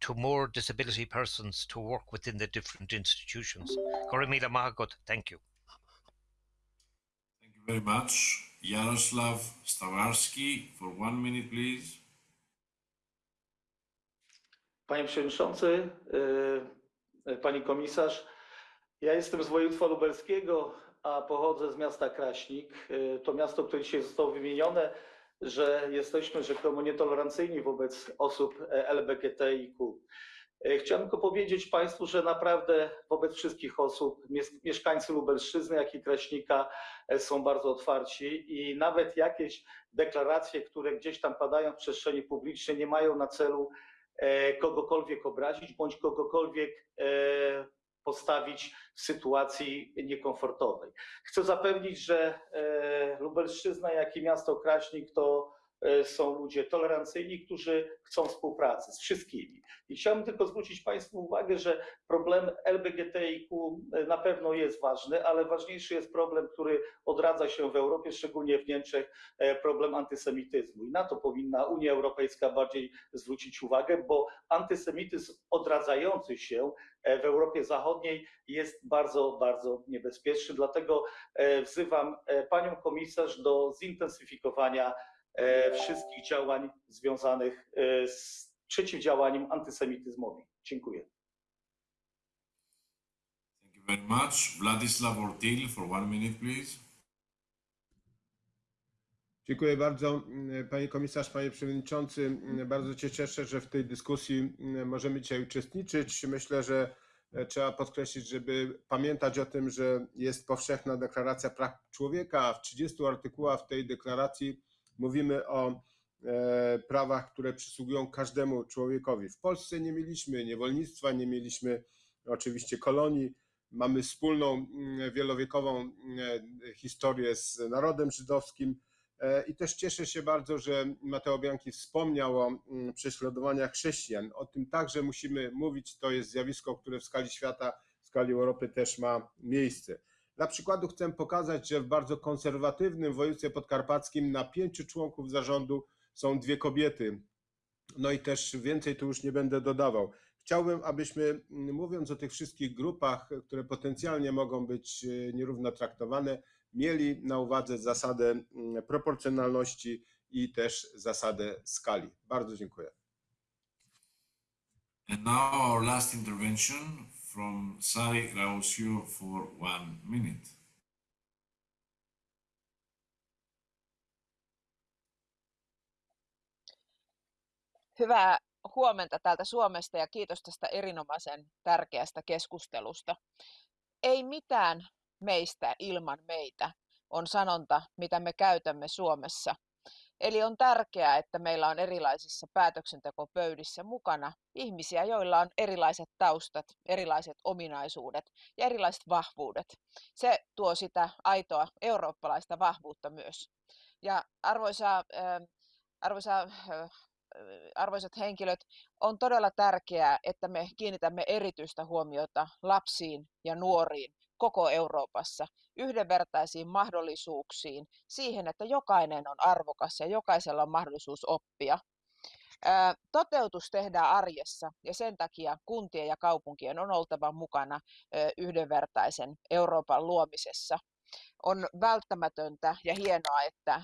to more disability persons to work within the different institutions? Gorimila Mahagot, thank you. Thank you very much. Jarosław Stawiarski for one minute, please. Panie Przewodniczący, Pani Komisarz, ja jestem z województwa lubelskiego, a pochodzę z miasta Kraśnik. To miasto, które dzisiaj zostało wymienione, że jesteśmy rzekomo nietolerancyjni wobec osób LGBTIQ. Chciałem tylko powiedzieć Państwu, że naprawdę wobec wszystkich osób, mieszkańcy Lubelszczyzny, jak i Kraśnika są bardzo otwarci i nawet jakieś deklaracje, które gdzieś tam padają w przestrzeni publicznej, nie mają na celu kogokolwiek obrazić bądź kogokolwiek postawić w sytuacji niekomfortowej. Chcę zapewnić, że Lubelszczyzna, jak i miasto Kraśnik to są ludzie tolerancyjni, którzy chcą współpracy z wszystkimi. I chciałbym tylko zwrócić Państwu uwagę, że problem LGBTIQ na pewno jest ważny, ale ważniejszy jest problem, który odradza się w Europie, szczególnie w Niemczech, problem antysemityzmu. I na to powinna Unia Europejska bardziej zwrócić uwagę, bo antysemityzm odradzający się w Europie Zachodniej jest bardzo, bardzo niebezpieczny. Dlatego wzywam Panią Komisarz do zintensyfikowania wszystkich działań związanych z przeciwdziałaniem antysemityzmowi. Dziękuję. Thank you very much. Władysław Ortil for one minute, please. Dziękuję bardzo. Panie komisarz, panie przewodniczący, bardzo się cieszę, że w tej dyskusji możemy dzisiaj uczestniczyć. Myślę, że trzeba podkreślić, żeby pamiętać o tym, że jest powszechna deklaracja praw człowieka, a w 30 artykułach tej deklaracji mówimy o prawach, które przysługują każdemu człowiekowi. W Polsce nie mieliśmy niewolnictwa, nie mieliśmy oczywiście kolonii. Mamy wspólną wielowiekową historię z narodem żydowskim i też cieszę się bardzo, że Mateo Bianchi wspomniał o prześladowaniach chrześcijan. O tym także musimy mówić. To jest zjawisko, które w skali świata, w skali Europy też ma miejsce. Dla przykładu chcę pokazać, że w bardzo konserwatywnym województwie podkarpackim na pięciu członków zarządu są dwie kobiety. No i też więcej tu już nie będę dodawał. Chciałbym, abyśmy mówiąc o tych wszystkich grupach, które potencjalnie mogą być nierówno traktowane, mieli na uwadze zasadę proporcjonalności i też zasadę skali. Bardzo dziękuję. And now our last intervention from Sari Rausio for one minute. Hyvää huomenta täältä Suomesta ja kiitos tästä erinomaisen tärkeästä keskustelusta. Ei mitään meistä ilman meitä on sanonta, mitä me käytämme Suomessa. Eli on tärkeää, että meillä on erilaisissa päätöksentekopöydissä mukana ihmisiä, joilla on erilaiset taustat, erilaiset ominaisuudet ja erilaiset vahvuudet. Se tuo sitä aitoa eurooppalaista vahvuutta myös. Ja arvoisa, äh, arvoisa äh, arvoisat henkilöt, on todella tärkeää, että me kiinnitämme erityistä huomiota lapsiin ja nuoriin koko Euroopassa, yhdenvertaisiin mahdollisuuksiin, siihen, että jokainen on arvokas ja jokaisella on mahdollisuus oppia. Toteutus tehdään arjessa ja sen takia kuntien ja kaupunkien on oltava mukana yhdenvertaisen Euroopan luomisessa on välttämätöntä ja hienoa, että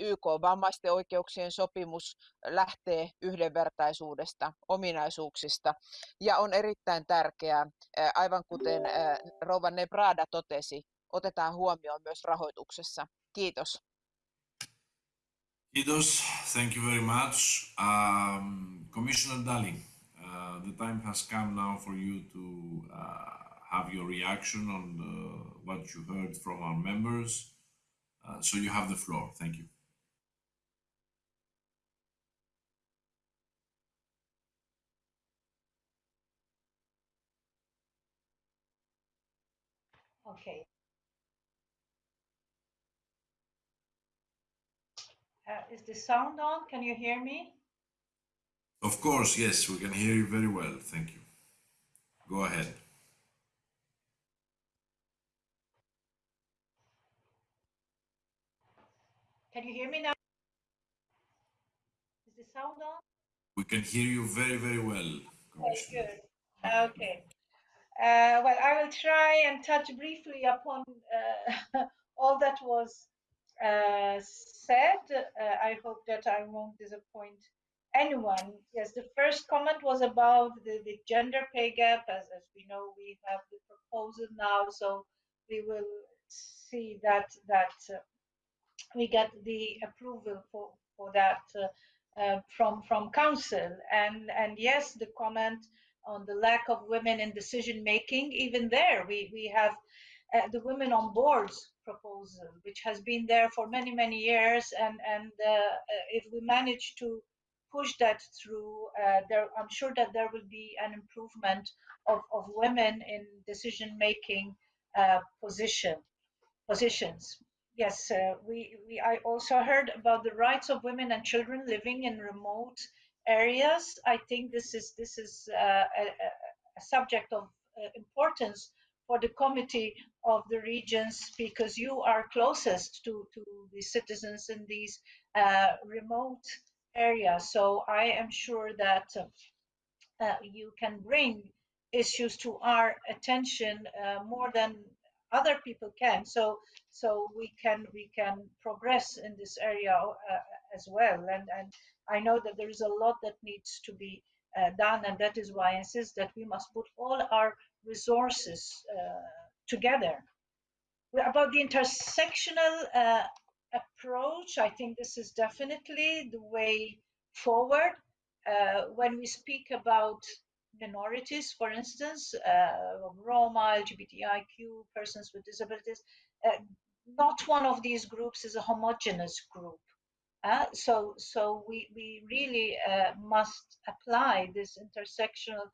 YK vammaisten oikeuksien sopimus lähtee yhdenvertaisuudesta, ominaisuuksista ja on erittäin tärkeää, aivan kuten Rova Nebrada totesi, otetaan huomioon myös rahoituksessa. Kiitos. Kiitos. Thank you very much. Um, Commissioner Dali, uh, the time has come now for you to uh, have your reaction on the, what you heard from our members. Uh, so you have the floor. Thank you. Okay. Uh, is the sound on? Can you hear me? Of course, yes, we can hear you very well. Thank you. Go ahead. Can you hear me now? Is the sound on? We can hear you very, very well. Okay, good. Okay. Uh, well, I will try and touch briefly upon uh, [LAUGHS] all that was uh, said. Uh, I hope that I won't disappoint anyone. Yes, the first comment was about the, the gender pay gap. As, as we know, we have the proposal now, so we will see that that uh, we get the approval for, for that uh, uh, from from council. And and yes, the comment on the lack of women in decision making, even there we we have uh, the women on boards proposal, which has been there for many many years, and and uh, uh, if we manage to push that through, uh, there I'm sure that there will be an improvement of, of women in decision making position positions yes, uh, we, we I also heard about the rights of women and children living in remote areas. I think this is this is uh, a, a, subject of uh, importance for the committee of the regions because you are closest to to the citizens in these uh, remote areas. So I am sure that uh, you can bring issues to our attention uh, more than other people can. So so we can we can progress in this area uh, as well. And and I know that there is a lot that needs to be uh, done, and that is why I insist that we must put all our resources uh, together. About the intersectional uh, approach, I think this is definitely the way forward. Uh, when we speak about minorities, for instance, uh, Roma, LGBTIQ, persons with disabilities, uh, not one of these groups is a homogeneous group. Uh, so, so we, we really uh, must apply this intersectional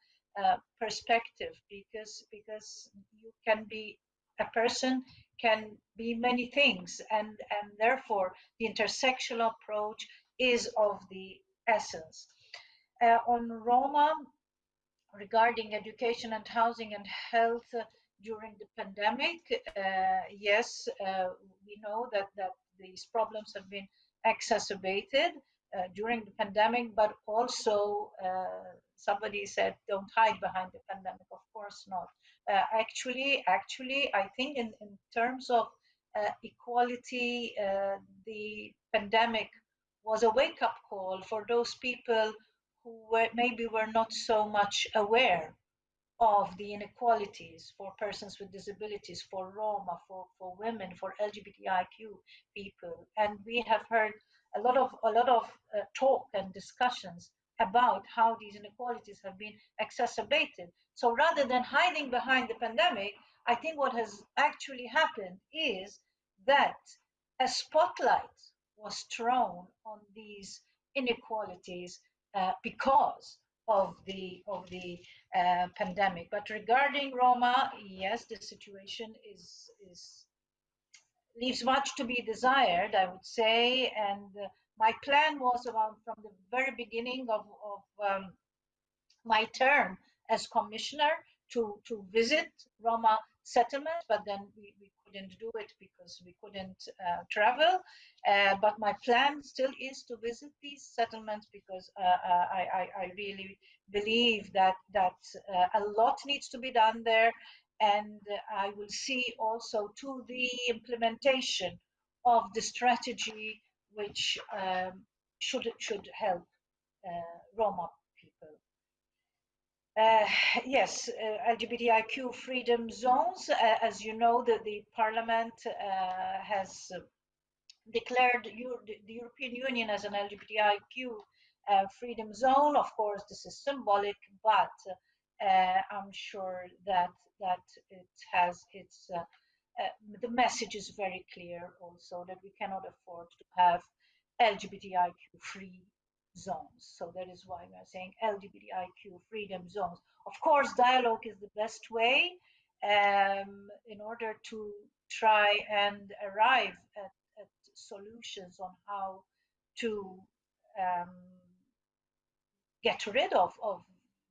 uh, perspective because because you can be a person can be many things and and therefore the intersectional approach is of the essence. Uh, on Roma, regarding education and housing and health uh, during the pandemic, uh, yes, uh, we know that, that these problems have been exacerbated uh, during the pandemic, but also uh, somebody said, don't hide behind the pandemic. Of course not. Uh, actually, actually, I think in, in terms of equality, the pandemic was a wake-up call for those people who were, maybe were not so much aware of the inequalities for persons with disabilities, for Roma, for, for women, for LGBTIQ people. And we have heard a lot of, a lot of uh, talk and discussions about how these inequalities have been exacerbated. So rather than hiding behind the pandemic, I think what has actually happened is that a spotlight was thrown on these inequalities uh, because of the of the uh, pandemic. But regarding Roma, yes, the situation is is leaves much to be desired, I would say. And uh, my plan was from the very beginning of, of um, my term as commissioner to to visit Roma settlements, but then we, we couldn't do it because we couldn't uh, travel. Uh, but my plan still is to visit these settlements because uh, uh I, I, I, really believe that that uh, a lot needs to be done there, and I will see also to the implementation of the strategy which um, should should help uh, Roma. Uh, yes, uh, LGBTIQ freedom zones. Uh, as you know, the, the Parliament uh, has declared the European Union as an LGBTIQ uh, freedom zone. Of course, this is symbolic, but uh, I'm sure that that it has its uh, uh the message is very clear also that we cannot afford to have LGBTIQ free zones. So that is why we are saying LGBTIQ freedom zones. Of course, dialogue is the best way um, in order to try and arrive at solutions on how to um, get rid of, of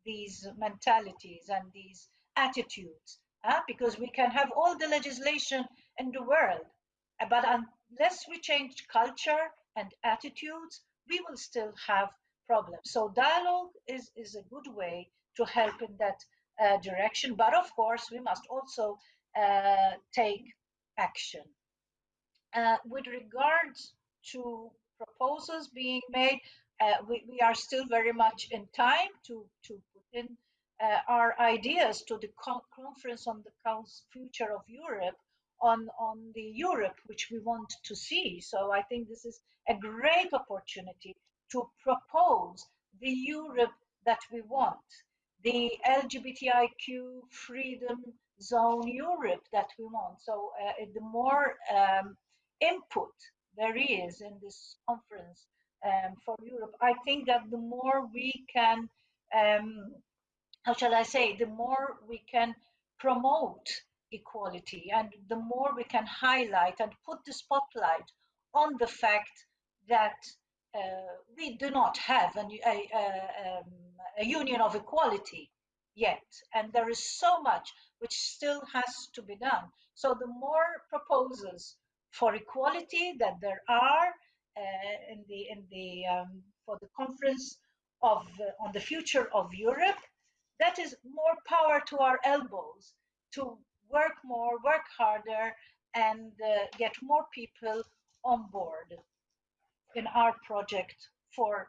these mentalities and these attitudes because we can have all the legislation in the world but unless we change culture and attitudes we will still have problems. So dialogue is is a good way to help in that uh, direction but of course we must also uh, take action. Uh, with regards to proposals being made, uh, we, we, are still very much in time to, to put in uh, our ideas to the conference on the future of Europe on, on the Europe which we want to see. So I think this is a great opportunity to propose the Europe that we want, the LGBTIQ freedom zone Europe that we want. So uh, the more um, input there is in this conference um, for Europe, I think that the more we can, um, how shall I say, the more we can promote equality and the more we can highlight and put the spotlight on the fact that uh, we do not have a, a, a, um, a union of equality yet and there is so much which still has to be done so the more proposals for equality that there are uh, in the in the um, for the conference of uh, on the future of Europe. That is more power to our elbows to work more, work harder, and uh, get more people on board in our project for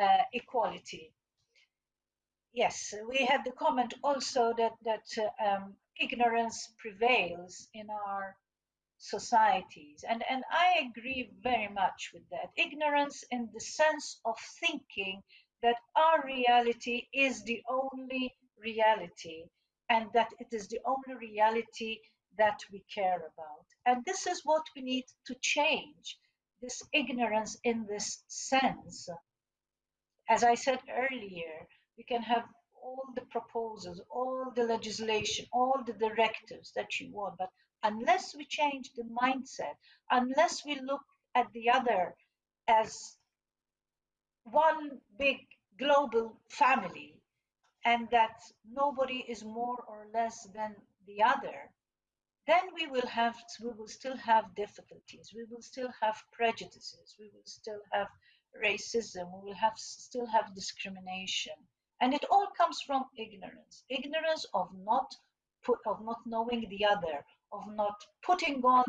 uh, equality. Yes, we had the comment also that that uh, um, ignorance prevails in our societies. And, and I agree very much with that. Ignorance in the sense of thinking that our reality is the only reality and that it is the only reality that we care about. And this is what we need to change this ignorance in this sense. As I said earlier, we can have all the proposals, all the legislation, all the directives that you want, but unless we change the mindset, unless we look at the other as one big global family and that nobody is more or less than the other, then we will have we will still have difficulties. We will still have prejudices. We will still have racism. We will have still have discrimination. And it all comes from ignorance. Ignorance of not put, of not knowing the other of not putting on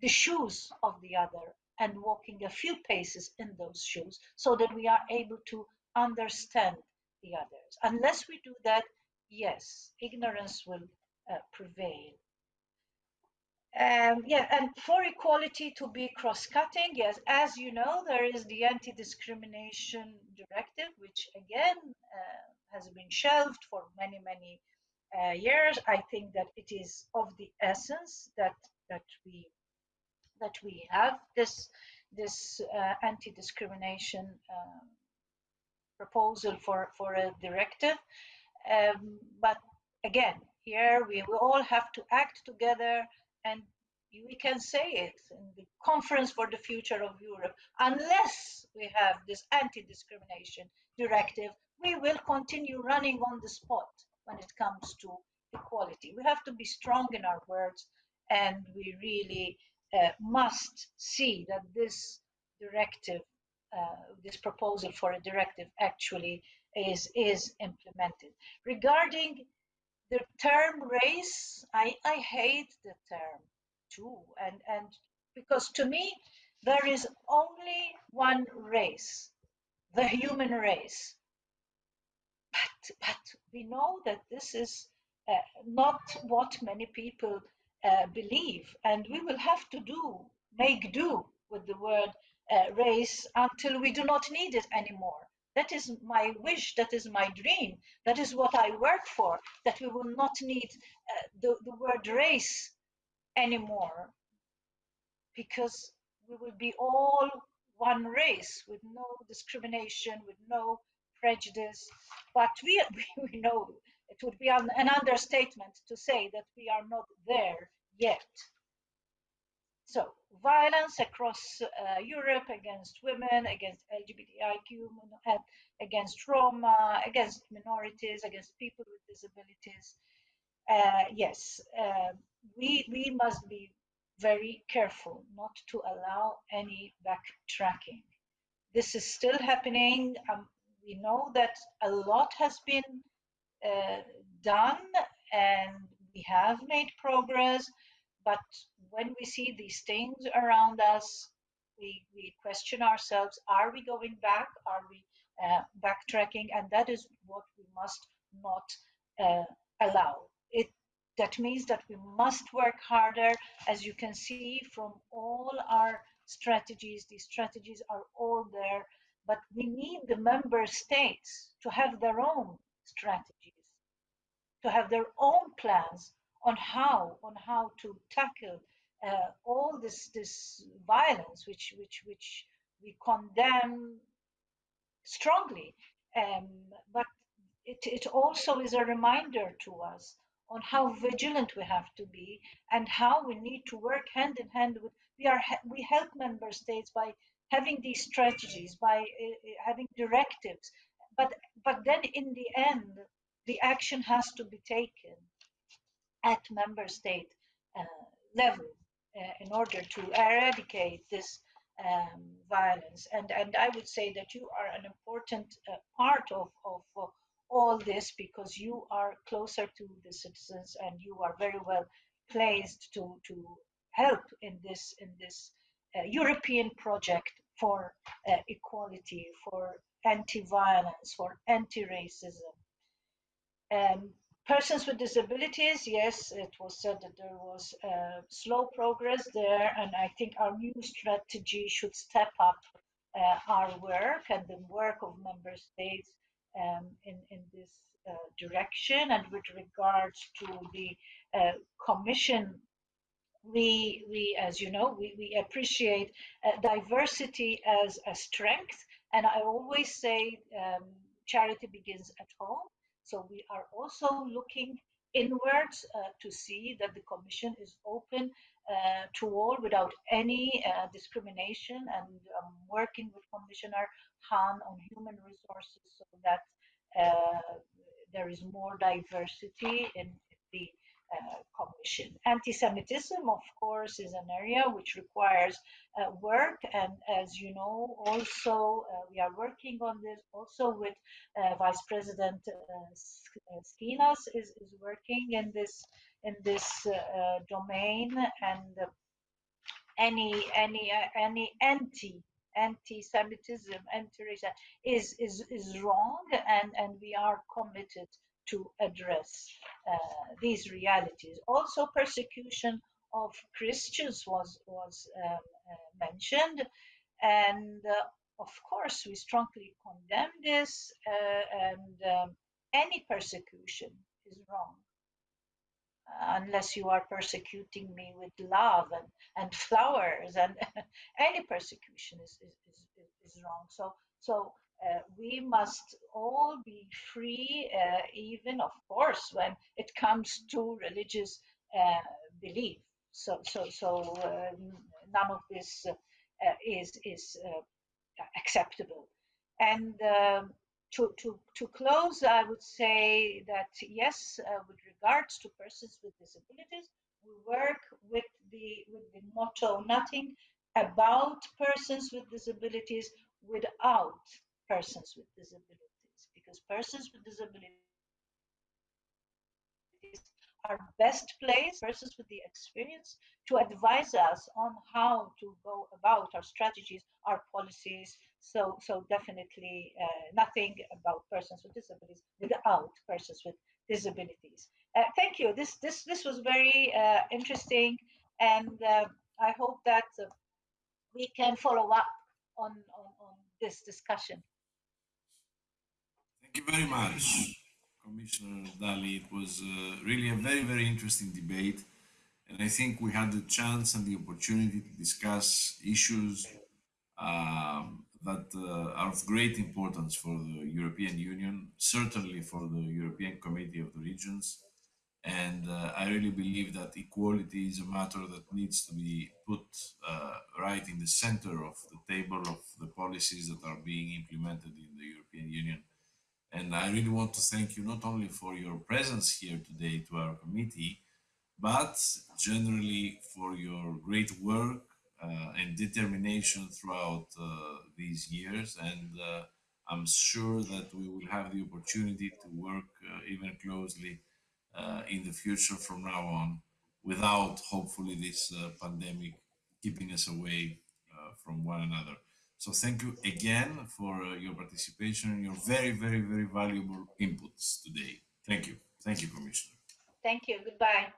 the shoes of the other and walking a few paces in those shoes so that we are able to understand the others. Unless we do that, yes, ignorance will uh, prevail. Um, yeah, and for equality to be cross-cutting, yes, as you know, there is the anti-discrimination directive, which again uh, has been shelved for many, many uh, years. I think that it is of the essence that that we that we have this this uh, anti-discrimination um, proposal for for a directive. Um, but again, here we will all have to act together and we can say it in the conference for the future of Europe. Unless we have this anti-discrimination directive, we will continue running on the spot when it comes to equality. We have to be strong in our words and we really uh, must see that this directive, this proposal for a directive actually is is implemented. Regarding the term race, I, I hate the term too, and and because to me there is only one race, the human race. But but we know that this is uh, not what many people uh, believe, and we will have to do make do with the word uh, race until we do not need it anymore. That is my wish, that is my dream, that is what I work for, that we will not need uh, the, the word race anymore because we will be all one race with no discrimination, with no prejudice. But we, [LAUGHS] we know it would be an, an understatement to say that we are not there yet. So violence across uh, Europe against women, against LGBTIQ, against Roma, against minorities, against people with disabilities. Uh, yes, uh, we, we must be very careful not to allow any backtracking. This is still happening. Um, we know that a lot has been uh, done and we have made progress, but when we see these things around us, we, we question ourselves, are we going back? Are we uh, backtracking? And that is what we must not uh, allow. It that means that we must work harder. As you can see from all our strategies, these strategies are all there, but we need the member states to have their own strategies, to have their own plans on how on how to tackle uh, all this this violence, which which which we condemn strongly. Um, but it, it also is a reminder to us on how vigilant we have to be and how we need to work hand in hand with we are we help member states by having these strategies by uh, having directives but but then in the end the action has to be taken at member state uh, level uh, in order to eradicate this um, violence and and i would say that you are an important uh, part of of all this because you are closer to the citizens and you are very well placed to to help in this in this uh, European project for uh, equality, for anti-violence, for anti-racism. Um, persons with disabilities, yes, it was said that there was uh, slow progress there, and I think our new strategy should step up uh, our work and the work of member states um, in, in this uh, direction. And with regards to the uh, Commission, we, we, as you know, we, we appreciate uh, diversity as a strength. And I always say um, charity begins at home. So we are also looking inwards uh, to see that the Commission is open uh, to all without any uh, discrimination and um, working with Commissioner Hahn on human resources so that uh, there is more diversity in the uh, Commission. Anti-Semitism, of course, is an area which requires uh, work, and as you know, also uh, we are working on this. Also, with uh, Vice President uh, Schinas is, is working in this in this domain, and any any any anti anti-Semitism, anti-racism is, is, is wrong, and, and we are committed to address uh, these realities. Also, persecution of Christians was was um, uh, mentioned, and uh, of course we strongly condemn this. Uh, and um, any persecution is wrong unless you are persecuting me with love and, and flowers and [LAUGHS] any persecution is, is, is, is wrong so so uh, we must all be free uh, even of course when it comes to religious uh, belief. So so so um, none of this uh, is is uh, acceptable. And um, to, to, to close, I would say that yes, uh, with regards to persons with disabilities, we work with the with the motto "Nothing about persons with disabilities without persons with disabilities because persons with disabilities are best placed, persons with the experience, to advise us on how to go about our strategies, our policies. So, so definitely uh, nothing about persons with disabilities without persons with disabilities. Uh, thank you. This this this was very uh, interesting, and uh, I hope that we can follow up on, on on this discussion. Thank you very much. Commissioner Dalli. It was uh, really a very, very interesting debate. And I think we had the chance and the opportunity to discuss issues um, that uh, are of great importance for the European Union, certainly for the European Committee of the Regions. And uh, I really believe that equality is a matter that needs to be put uh, right in the center of the table of the policies that are being implemented in the European Union and I really want to thank you not only for your presence here today to our committee, but generally for your great work uh, and determination throughout uh, these years. And uh, I'm sure that we will have the opportunity to work uh, even closely uh, in the future from now on without hopefully this uh, pandemic keeping us away from one another. So thank you again for uh, your participation and your very, very, very valuable inputs today. Thank you. Thank you, Commissioner. Thank you. Goodbye.